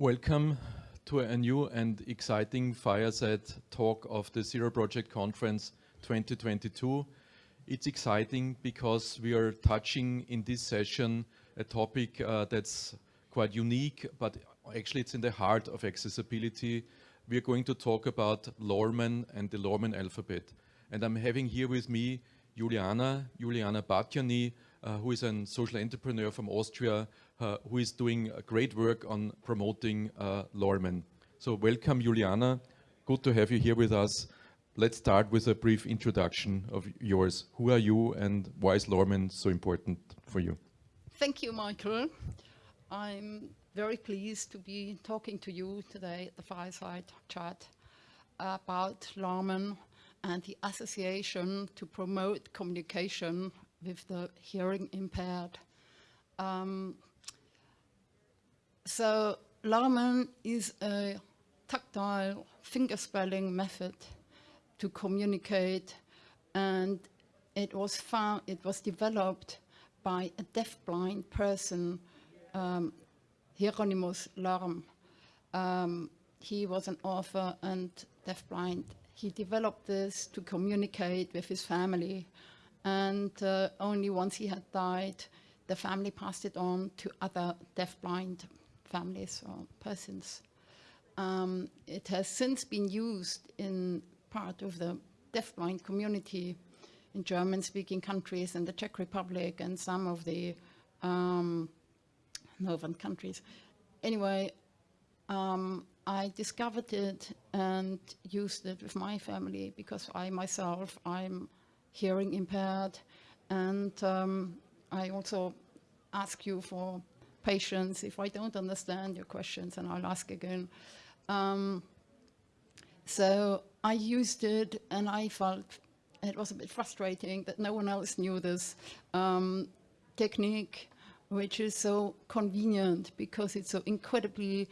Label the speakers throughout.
Speaker 1: Welcome to a new and exciting fireside talk of the Zero Project Conference 2022. It's exciting because we are touching in this session a topic uh, that's quite unique, but actually it's in the heart of accessibility. We are going to talk about Lormen and the Lormen alphabet. And I'm having here with me Juliana, Juliana Batjani, uh, who is a social entrepreneur from Austria, who is doing great work on promoting uh, Lormen. So welcome, Juliana. Good to have you here with us. Let's start with a brief introduction of yours. Who are you and why is Lormen so important for you?
Speaker 2: Thank you, Michael. I'm very pleased to be talking to you today at the fireside chat about Lormen and the association to promote communication with the hearing impaired. Um, so Lormen is a tactile finger spelling method to communicate and it was found, it was developed by a deafblind person, um, Hieronymus Lorm. Um, he was an author and deafblind. He developed this to communicate with his family and uh, only once he had died, the family passed it on to other deafblind families or persons. Um, it has since been used in part of the deafblind community in German-speaking countries and the Czech Republic and some of the um, northern countries. Anyway, um, I discovered it and used it with my family because I myself, I'm hearing impaired and um, I also ask you for patience if I don't understand your questions and I'll ask again. Um, so I used it and I felt it was a bit frustrating that no one else knew this um, technique, which is so convenient because it's so incredibly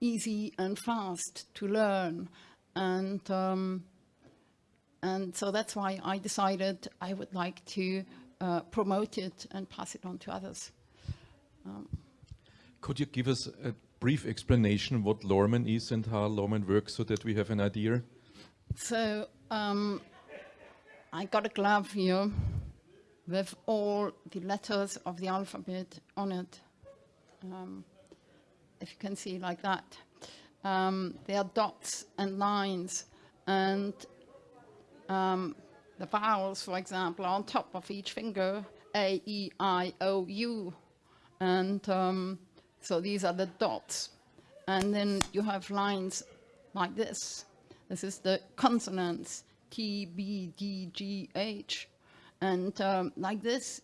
Speaker 2: easy and fast to learn. And, um, and so that's why I decided I would like to uh, promote it and pass it on to others. Um,
Speaker 1: Could you give us a brief explanation what Lormen is and how Lormen works so that we have an idea?
Speaker 2: So um, I got a glove here with all the letters of the alphabet on it. Um, if you can see like that. Um, there are dots and lines and um, the vowels, for example, on top of each finger, A, E, I, O, U. And um, so these are the dots. And then you have lines like this. This is the consonants, T, B, D, G, H. And um, like this,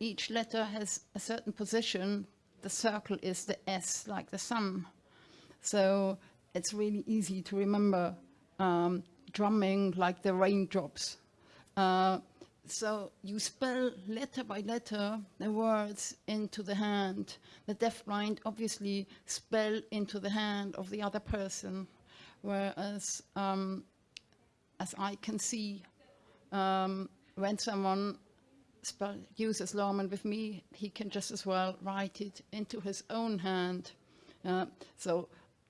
Speaker 2: each letter has a certain position. The circle is the S, like the sun. So it's really easy to remember um, drumming like the raindrops. Uh, so you spell letter by letter the words into the hand. The deafblind obviously spell into the hand of the other person, whereas um, as I can see, um, when someone spell, uses Lormen with me, he can just as well write it into his own hand. Uh, so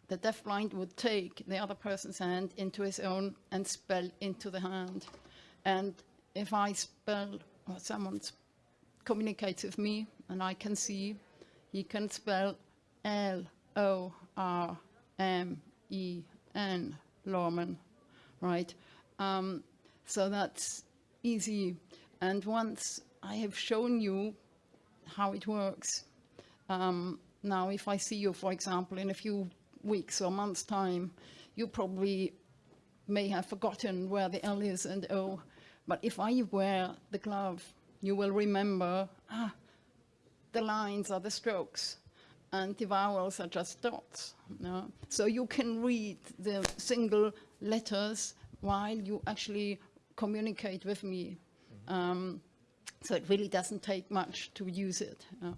Speaker 2: the deafblind would take the other person's hand into his own and spell into the hand. And if I spell, or someone communicates with me and I can see, he can spell L-O-R-M-E-N, Lormen, right? Um, so that's easy. And once I have shown you how it works, um, now if I see you, for example, in a few weeks or months time, you probably may have forgotten where the L is and O. But if I wear the glove, you will remember, ah, the lines are the strokes and the vowels are just dots. No? So you can read the single letters while you actually communicate with me. Mm -hmm. um, so it really doesn't take much to use it. No?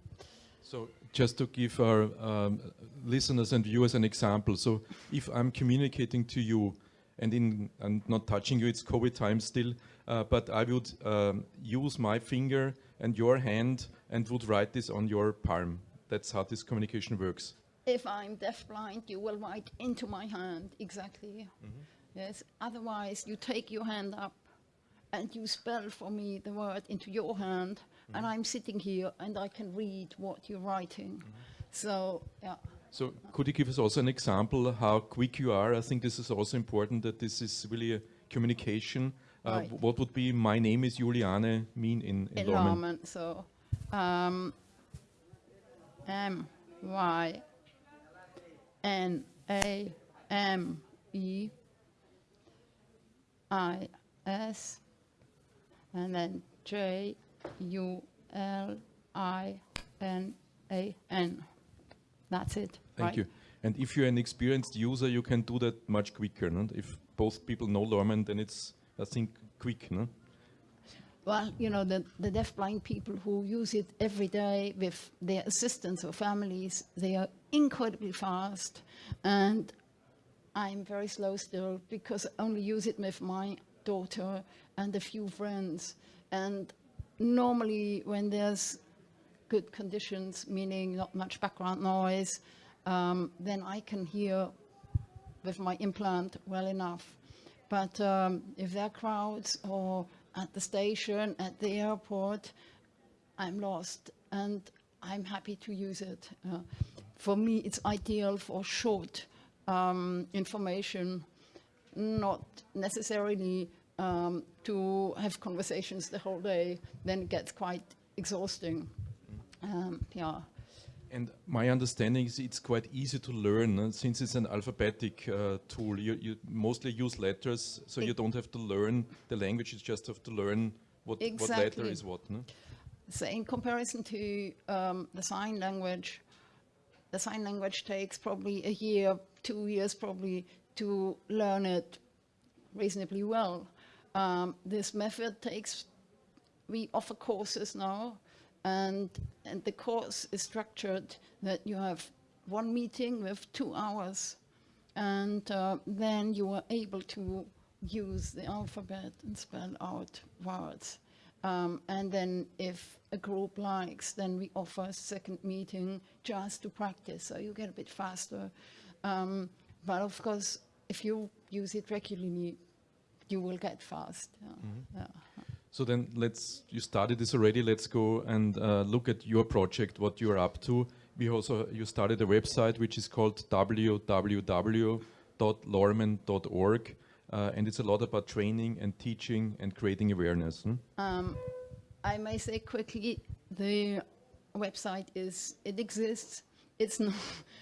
Speaker 1: So just to give our um, listeners and viewers an example. So if I'm communicating to you and in and not touching you, it's COVID time still, uh, but I would um, use my finger and your hand and would write this on your palm. That's how this communication works.
Speaker 2: if I'm deafblind, you will write into my hand, exactly. Yes, otherwise you take your hand up and you spell for me the word into your hand, and I'm sitting here and I can read what you're writing. So, yeah.
Speaker 1: So could you give us also an example how quick you are? I think this is also important that this is really a communication. Uh,
Speaker 2: Right.
Speaker 1: What would be "My name is Juliane" mean in, in Lormen?
Speaker 2: enlargement. So, um, M Y N A M E I S, and then J U L I N A N. That's it.
Speaker 1: Thank
Speaker 2: right?
Speaker 1: you. And if you're an experienced user, you can do that much quicker. And If both people know Lormen, then it's, I think, quick. No?
Speaker 2: Well, you know, the, the deafblind people who use it every day with their assistants or families, they are incredibly fast. And I'm very slow still because I only use it with my daughter and a few friends. And normally, when there's good conditions, meaning not much background noise, um, then I can hear with my implant well enough. But um, if there are crowds or at the station, at the airport, I'm lost and I'm happy to use it. Uh, for me, it's ideal for short um, information, not necessarily um, to have conversations the whole day, then it gets quite exhausting. Um, yeah.
Speaker 1: And my understanding is it's quite easy to learn no? since it's an alphabetic uh, tool. You, you mostly use letters, so you don't have to learn the language. You just have to learn what, what letter is what. No?
Speaker 2: So in comparison to um, the sign language, the sign language takes probably a year, two years probably to learn it reasonably well. Um, this method takes, we offer courses now, and, and the course is structured that you have one meeting with two hours, and uh, then you are able to use the alphabet and spell out words. Um, and then if a group likes, then we offer a second meeting just to practice, so you get a bit faster. Um, but of course, if you use it regularly, you will get fast. yeah. Yeah.
Speaker 1: So then let's, you started this already, let's go and uh, look at your project, what you're up to. We also, you started a website which is called www.lormen.org uh, and it's a lot about training and teaching and creating awareness. hmm?
Speaker 2: Um, I may say quickly, the website is, it exists. It's not,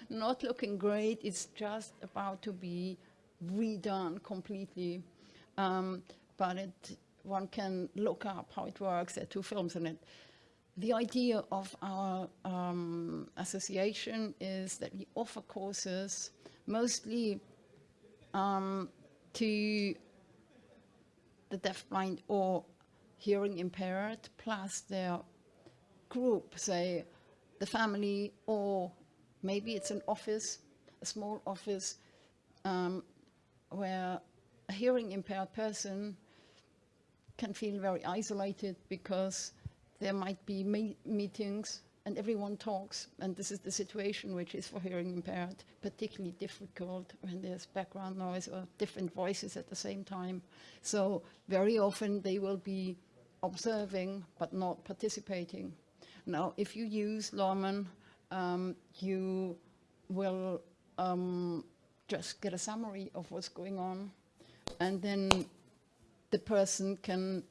Speaker 2: not looking great. It's just about to be redone completely. Um, but it, one can look up how it works. There are two films in it. The idea of our um, association is that we offer courses mostly um, to the deafblind or hearing impaired, plus their group, say the family, or maybe it's an office, a small office, um, where a hearing impaired person can feel very isolated because there might be me- meetings and everyone talks, and this is the situation which is for hearing impaired particularly difficult when there's background noise or different voices at the same time. So very often they will be observing but not participating. Now, if you use Lormen, um, you will um, just get a summary of what's going on, and then the person can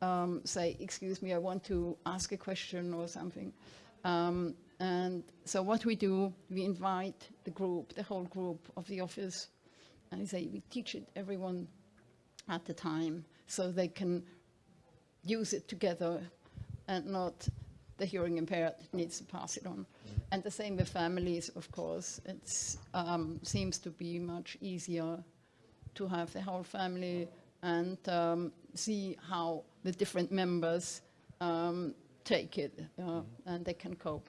Speaker 2: um, say, excuse me, I want to ask a question or something. Um, and so what we do, we invite the group, the whole group of the office, and we say, we teach it everyone at the time so they can use it together and not the hearing impaired needs to pass it on. And the same with families, of course. It um, seems to be much easier to have the whole family and um, see how the different members um, take it uh, and they can cope.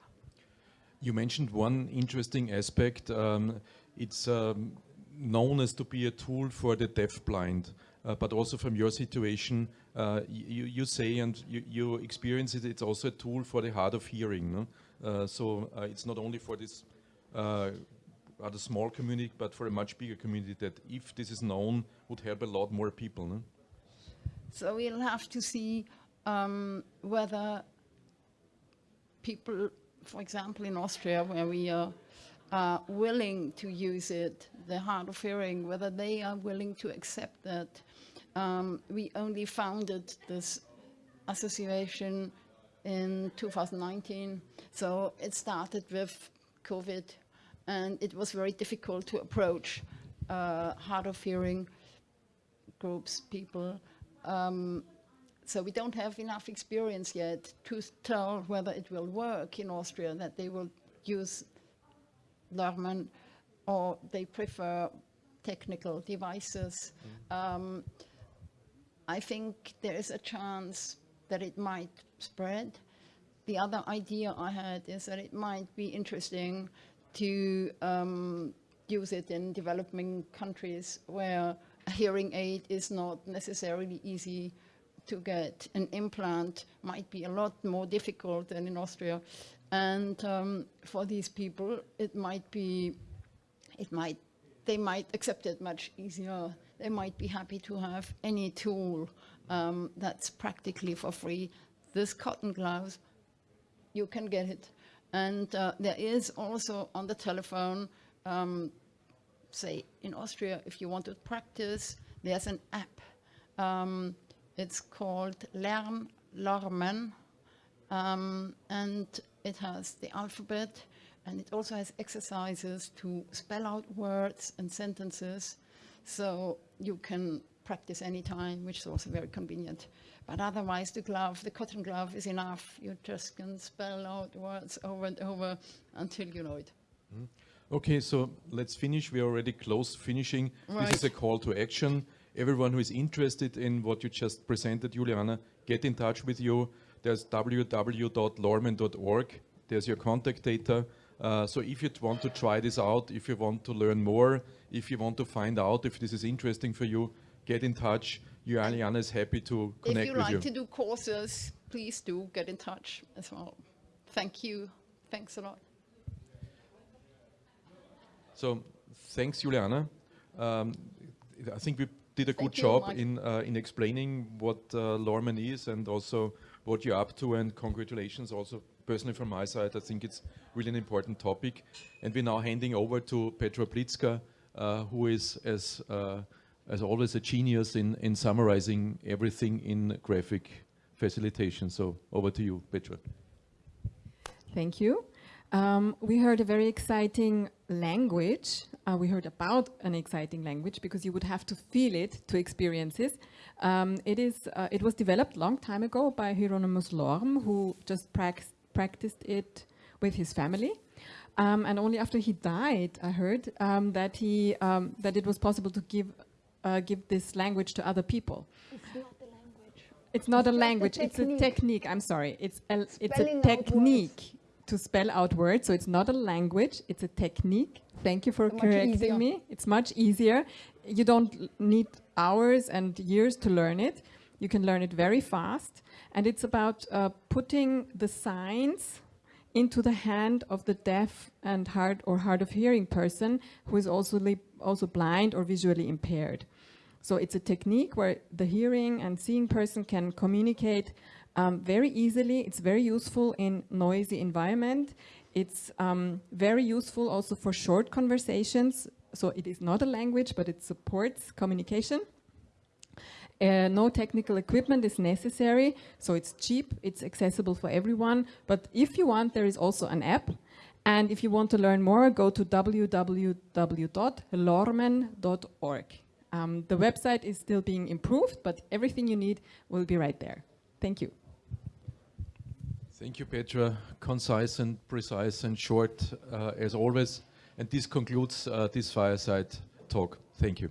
Speaker 1: You mentioned one interesting aspect. Um, it's um, known as to be a tool for the deafblind, uh, but also from your situation, uh, you, you say and you, you experience it, it's also a tool for the hard of hearing. No? Uh, so uh, it's not only for this uh, rather small community, but for a much bigger community that if this is known, would help a lot more people. No?
Speaker 2: So we'll have to see um, whether people, for example, in Austria, where we are uh, willing to use it, the hard of hearing, whether they are willing to accept that. Um, we only founded this association in 2019, so it started with COVID, and it was very difficult to approach uh, hard of hearing groups, people. Um, so we don't have enough experience yet to tell whether it will work in Austria, that they will use Lormen or they prefer technical devices. Um, I think there is a chance that it might spread. The other idea I had is that it might be interesting to um, use it in developing countries where a hearing aid is not necessarily easy to get. An implant might be a lot more difficult than in Austria. And um, for these people, it might be, it might, they might accept it much easier. They might be happy to have any tool um, that's practically for free. This cotton gloves, you can get it. And uh, there is also on the telephone, um, say in Austria, if you want to practice, there's an app. Um, it's called Lern Lormen, um, and it has the alphabet, and it also has exercises to spell out words and sentences, so you can practice anytime, which is also very convenient. But otherwise, the glove, the cotton glove is enough. You just can spell out words over and over until you know it.
Speaker 1: Okay, so let's finish. We are already close finishing. This is a call to action. Everyone who is interested in what you just presented, Juliana, get in touch with you. There's www.lormen.org. There's your contact data. Uh, so if you want to try this out, if you want to learn more, if you want to find out if this is interesting for you, get in touch. Juliana is happy to connect with you
Speaker 2: like
Speaker 1: you.
Speaker 2: to do courses, please do get in touch as well. Thank you. Thanks a lot.
Speaker 1: So thanks, Juliana. Um, I think we did a good
Speaker 2: Thank you,
Speaker 1: job
Speaker 2: Mike.
Speaker 1: in uh, in explaining what uh, Lormen is and also what you're up to. And congratulations, also personally from my side. I think it's really an important topic. And we're now handing over to Petra Blitzka, uh, who is as uh, as always a genius in in summarizing everything in graphic facilitation. So over to you, Petra.
Speaker 3: Thank you. Um, we heard a very exciting language. Uh, we heard about an exciting language because you would have to feel it to experience it. Um, it is. Uh, it was developed long time ago by Hieronymus Lorm, who just prac- practiced it with his family. Um, and only after he died, I heard um, that he um, that it was possible to give uh, give this language to other people.
Speaker 4: It's not the language.
Speaker 3: It's not a language. It's a
Speaker 4: technique.
Speaker 3: technique. I'm sorry. It's a it's a technique to spell out words. So it's not a language. It's a technique. Thank you for
Speaker 2: Much
Speaker 3: correcting
Speaker 2: easier.
Speaker 3: me. It's much easier. You don't need hours and years to learn it. You can learn it very fast. And it's about uh, putting the signs into the hand of the deaf and hard or hard of hearing person who is also also blind or visually impaired. So it's a technique where the hearing and seeing person can communicate um, very easily. It's very useful in noisy environment. It's um, very useful also for short conversations. So it is not a language, but it supports communication. Uh, no technical equipment is necessary, so it's cheap, it's accessible for everyone. But if you want, there is also an app. And if you want to learn more, go to www.lormen.org. Um, the website is still being improved, but everything you need will be right there. Thank you.
Speaker 1: Thank you, Petra. Concise and precise and short, uh, as always. And this concludes uh, this fireside talk. Thank you.